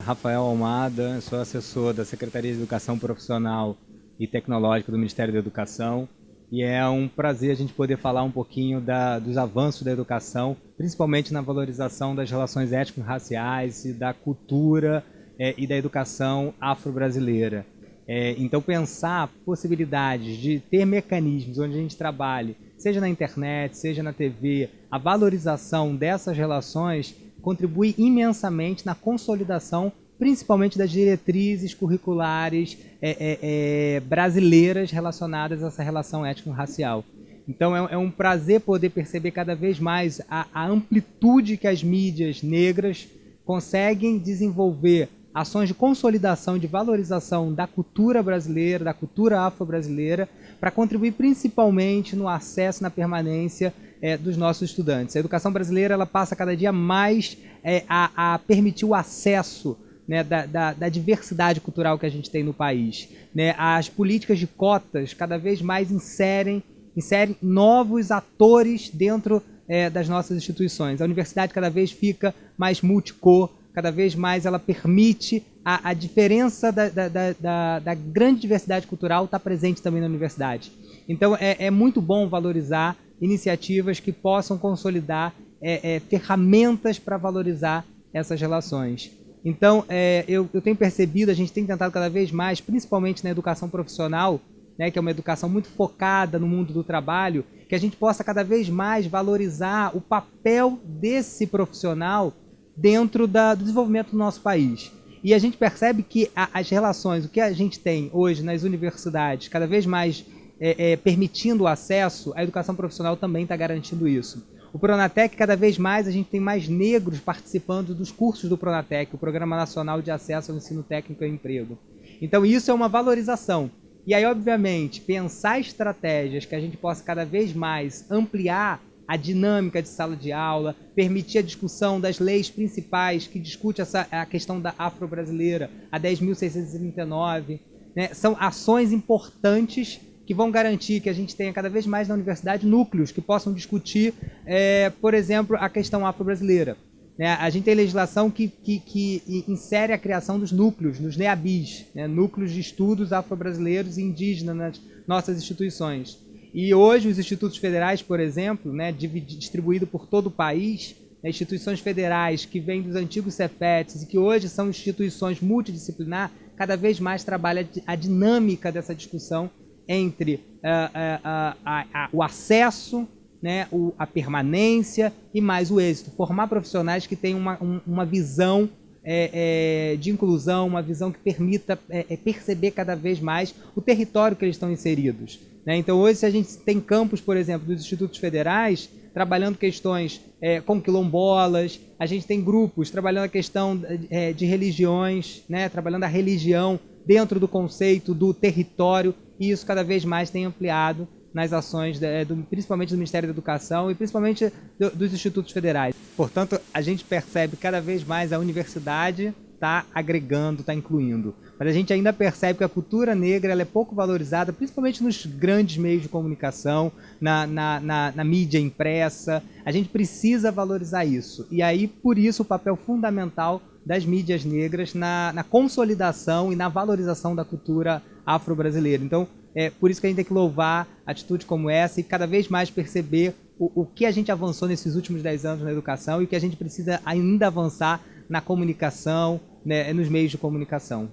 Rafael Almada, sou assessor da Secretaria de Educação Profissional e Tecnológica do Ministério da Educação e é um prazer a gente poder falar um pouquinho da, dos avanços da educação, principalmente na valorização das relações étnico-raciais e da cultura é, e da educação afro-brasileira. É, então pensar possibilidades de ter mecanismos onde a gente trabalhe, seja na internet, seja na TV, a valorização dessas relações contribui imensamente na consolidação principalmente das diretrizes curriculares é, é, é, brasileiras relacionadas a essa relação étnico-racial. Então é, é, um prazer poder perceber cada vez mais a, a amplitude que as mídias negras conseguem desenvolver ações de consolidação de valorização da cultura brasileira, da cultura afro-brasileira, para contribuir principalmente no acesso, na permanência é, dos nossos estudantes. A educação brasileira ela passa cada dia mais é, a, a permitir o acesso né, da, da, da, diversidade cultural que a gente tem no país. Né? As políticas de cotas cada vez mais inserem, inserem novos atores dentro é, das nossas instituições. A universidade cada vez fica mais multicor, cada vez mais ela permite a, a diferença da, da, da, da, grande diversidade cultural estar tá presente também na universidade. Então é, é muito bom valorizar iniciativas que possam consolidar é, é, ferramentas para valorizar essas relações. Então, é, eu, eu, tenho percebido, a gente tem tentado cada vez mais, principalmente na educação profissional, né, que é uma educação muito focada no mundo do trabalho, que a gente possa cada vez mais valorizar o papel desse profissional dentro da, do desenvolvimento do nosso país. E a gente percebe que a, as relações, o que a gente tem hoje nas universidades, cada vez mais é, é, permitindo o acesso, a educação profissional também está garantindo isso. O Pronatec, cada vez mais, a gente tem mais negros participando dos cursos do Pronatec, o Programa Nacional de Acesso ao Ensino Técnico e Emprego. Então isso é uma valorização. E aí, obviamente, pensar estratégias que a gente possa cada vez mais ampliar a dinâmica de sala de aula, permitir a discussão das leis principais que discute essa, a questão da afro-brasileira, a 10.639, né? são ações importantes que vão garantir que a gente tenha cada vez mais na universidade núcleos que possam discutir, é, por exemplo, a questão afro-brasileira. Né? A gente tem legislação que, que, que, insere a criação dos núcleos, nos NEABIs, né? núcleos de estudos afro-brasileiros e indígenas nas nossas instituições. E hoje os institutos federais, por exemplo, né, distribuído por todo o país, né, instituições federais que vêm dos antigos CEFETs e que hoje são instituições multidisciplinar, cada vez mais trabalham a dinâmica dessa discussão entre uh, uh, uh, o acesso, né, o, a permanência e mais o êxito. Formar profissionais que tenham uma, um, uma visão é, é, de inclusão, uma visão que permita é, é, perceber cada vez mais o território que eles estão inseridos. Né? Então hoje se a gente tem campos, por exemplo, dos institutos federais, trabalhando questões é, com quilombolas, a gente tem grupos trabalhando a questão é, de religiões, né? trabalhando a religião dentro do conceito do território e isso cada vez mais tem ampliado nas ações, de, do, principalmente do Ministério da Educação e principalmente do, dos institutos federais. Portanto, a gente percebe cada vez mais a universidade está agregando, está incluindo. Mas a gente ainda percebe que a cultura negra é pouco valorizada, principalmente nos grandes meios de comunicação, na, na, na, na mídia impressa. A gente precisa valorizar isso. E aí, por isso, o papel fundamental das mídias negras na, na consolidação e na valorização da cultura afro-brasileira. Então, é por isso que a gente tem que louvar atitudes como essa e cada vez mais perceber o, o que a gente avançou nesses últimos 10 anos na educação e o que a gente precisa ainda avançar na comunicação, né, nos meios de comunicação.